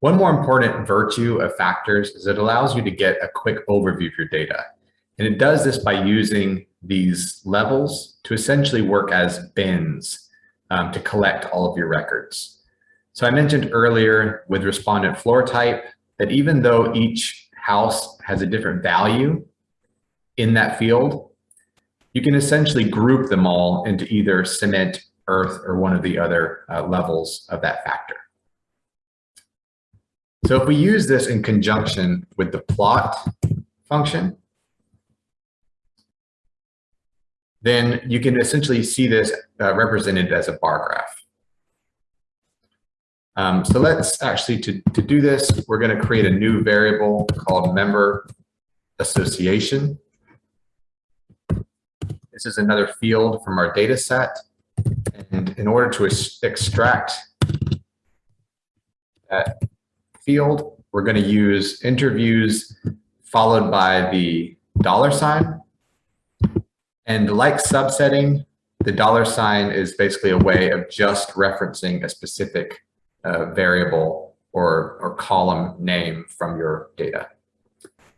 One more important virtue of factors is it allows you to get a quick overview of your data. And it does this by using these levels to essentially work as bins um, to collect all of your records. So I mentioned earlier with respondent floor type that even though each house has a different value in that field, you can essentially group them all into either cement, earth, or one of the other uh, levels of that factor. So if we use this in conjunction with the plot function, then you can essentially see this uh, represented as a bar graph. Um, so let's actually, to, to do this, we're going to create a new variable called member association. This is another field from our data set. And in order to extract that field, we're going to use interviews followed by the dollar sign. And like subsetting, the dollar sign is basically a way of just referencing a specific uh, variable or, or column name from your data.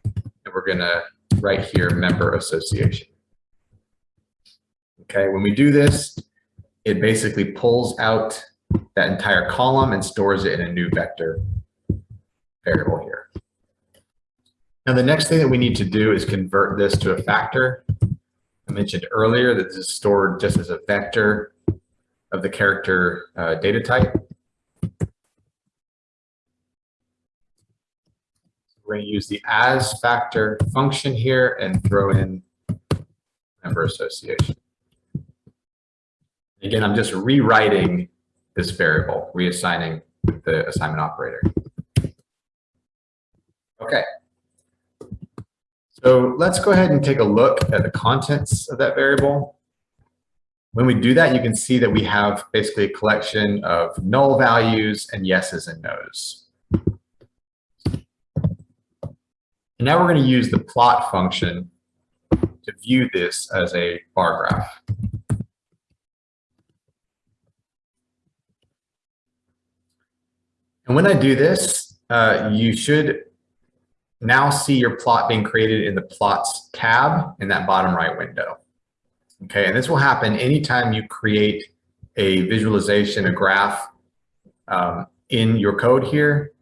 And we're going to write here member association. Okay, when we do this, it basically pulls out that entire column and stores it in a new vector variable here. Now, the next thing that we need to do is convert this to a factor. I mentioned earlier that this is stored just as a vector of the character uh, data type. We're going to use the as factor function here and throw in member association. Again, I'm just rewriting this variable, reassigning the assignment operator. Okay. So let's go ahead and take a look at the contents of that variable. When we do that, you can see that we have basically a collection of null values and yeses and nos. And now we're going to use the plot function to view this as a bar graph. And when I do this, uh, you should now see your plot being created in the plots tab in that bottom right window. Okay, and this will happen anytime you create a visualization, a graph um, in your code here.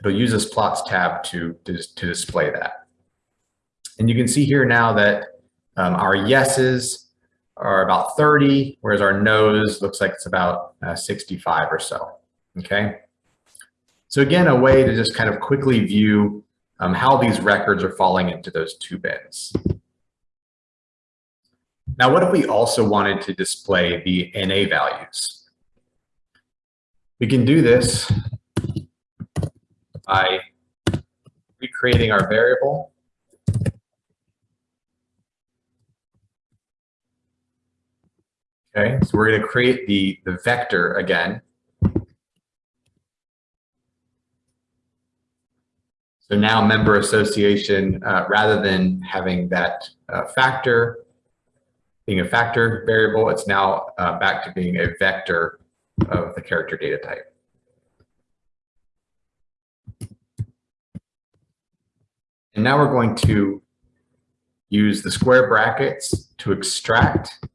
It'll use this plots tab to, to, to display that. And you can see here now that um, our yeses are about 30, whereas our no's looks like it's about uh, 65 or so, okay? So again, a way to just kind of quickly view um, how these records are falling into those two bins. Now, what if we also wanted to display the NA values? We can do this by recreating our variable. Okay, so we're going to create the, the vector again. So now member association, uh, rather than having that uh, factor, being a factor variable, it's now uh, back to being a vector of the character data type. And now we're going to use the square brackets to extract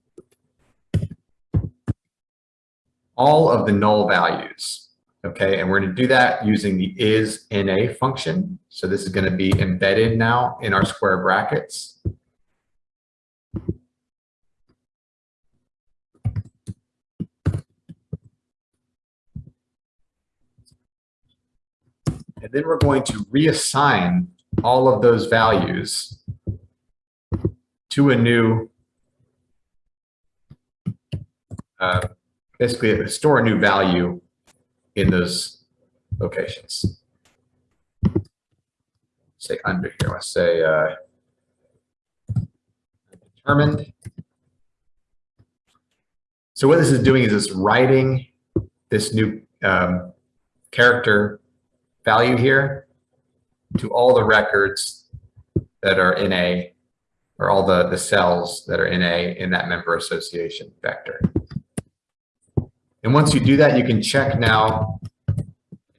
all of the null values. Okay, and we're going to do that using the is NA function. So this is going to be embedded now in our square brackets. And then we're going to reassign all of those values to a new, uh, basically store a new value in those locations. Say under here, let's say uh, determined. So what this is doing is it's writing this new um, character value here to all the records that are in a, or all the, the cells that are in a, in that member association vector. And once you do that, you can check now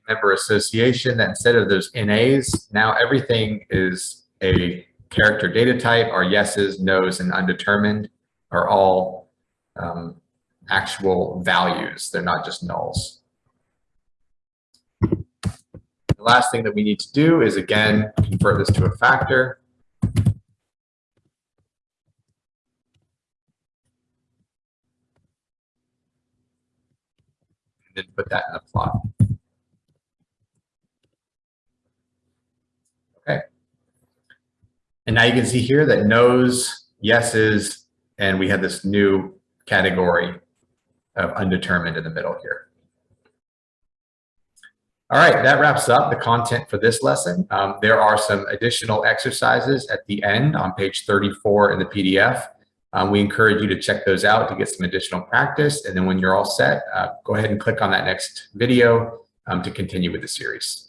member association that instead of those NAs, now everything is a character data type. Our yeses, nos, and undetermined are all um, actual values. They're not just nulls. The last thing that we need to do is, again, convert this to a factor. Then put that in the plot. Okay. And now you can see here that no's, yeses, and we have this new category of undetermined in the middle here. All right, that wraps up the content for this lesson. Um, there are some additional exercises at the end on page 34 in the PDF. Um, we encourage you to check those out to get some additional practice. And then when you're all set, uh, go ahead and click on that next video um, to continue with the series.